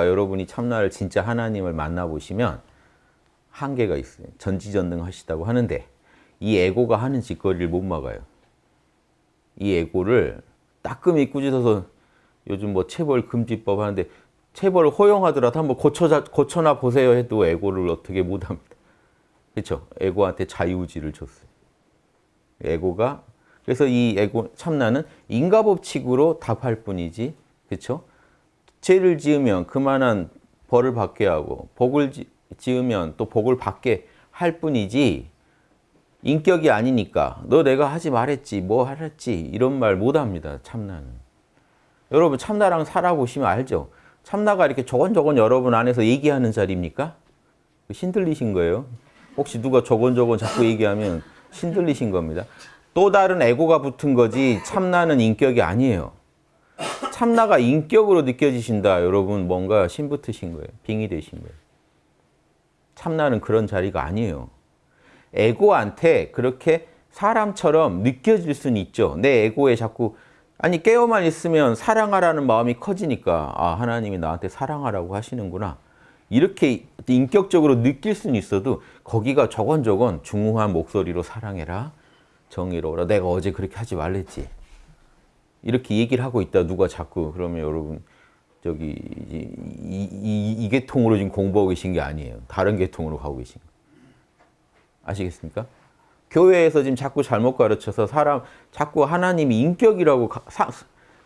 여러분이 참나를 진짜 하나님을 만나보시면 한계가 있어요. 전지전능 하시다고 하는데 이 에고가 하는 짓거리를 못 막아요. 이 에고를 따끔히 꾸짖어서 요즘 뭐 체벌 금지법 하는데 체벌을 허용하더라도 한번 고쳐, 고쳐나 보세요 해도 에고를 어떻게 못합니다. 그렇죠? 에고한테 자유의지를 줬어요. 에고가 그래서 이 에고 참나는 인과법칙으로 답할 뿐이지 그렇죠? 죄를 지으면 그만한 벌을 받게 하고 복을 지으면 또 복을 받게 할 뿐이지 인격이 아니니까 너 내가 하지 말했지 뭐 하랬지 이런 말 못합니다 참나는. 여러분 참나랑 살아보시면 알죠? 참나가 이렇게 조곤조곤 여러분 안에서 얘기하는 자리입니까? 신들리신 거예요? 혹시 누가 조곤조곤 자꾸 얘기하면 신들리신 겁니다. 또 다른 에고가 붙은 거지 참나는 인격이 아니에요 참나가 인격으로 느껴지신다 여러분 뭔가 신붙으신 거예요 빙이 되신 거예요 참나는 그런 자리가 아니에요 에고한테 그렇게 사람처럼 느껴질 수는 있죠. 내 에고에 자꾸 아니 깨어만 있으면 사랑하라는 마음이 커지니까 아 하나님이 나한테 사랑하라고 하시는구나. 이렇게 인격적으로 느낄 수는 있어도 거기가 저건 저건 중후한 목소리로 사랑해라. 정의로워라. 내가 어제 그렇게 하지 말랬지. 이렇게 얘기를 하고 있다 누가 자꾸 그러면 여러분 저기 이, 이, 이, 이 계통으로 지금 공부하고 계신 게 아니에요. 다른 계통으로 가고 계신. 아시겠습니까? 교회에서 지금 자꾸 잘못 가르쳐서 사람 자꾸 하나님이 인격이라고 가, 사,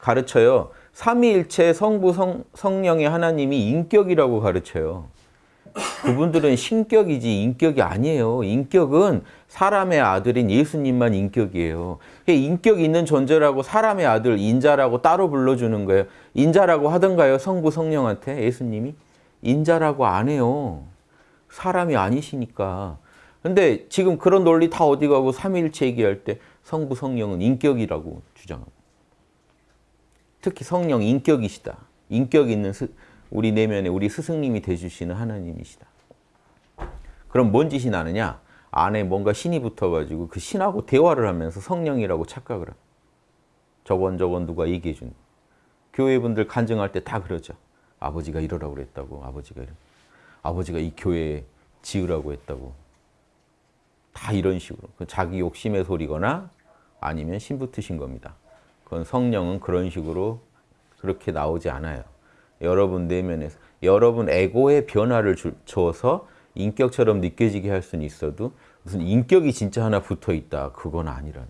가르쳐요. 삼위일체 성부 성, 성령의 하나님이 인격이라고 가르쳐요. 그분들은 신격이지 인격이 아니에요. 인격은 사람의 아들인 예수님만 인격이에요. 인격 있는 존재라고 사람의 아들 인자라고 따로 불러주는 거예요. 인자라고 하던가요? 성부 성령한테 예수님이? 인자라고 안 해요. 사람이 아니시니까. 근데 지금 그런 논리 다 어디 가고 삼위일체 얘기할 때 성부 성령은 인격이라고 주장합니다. 특히 성령 인격이시다. 인격 있는 스, 우리 내면에 우리 스승님이 되주시는 하나님이시다. 그럼 뭔 짓이 나느냐? 안에 뭔가 신이 붙어가지고 그 신하고 대화를 하면서 성령이라고 착각을 합니다. 저번 저번 누가 얘기해 준 교회분들 간증할 때 다 그러죠. 아버지가 이러라고 그랬다고 아버지가 이러 아버지가 이 교회 지으라고 했다고 다 이런 식으로 자기 욕심의 소리거나 아니면 신붙으신 겁니다. 그건 성령은 그런 식으로 그렇게 나오지 않아요. 여러분 내면에서 여러분 에고의 변화를 줘서 인격처럼 느껴지게 할 수는 있어도 무슨 인격이 진짜 하나 붙어 있다. 그건 아니라는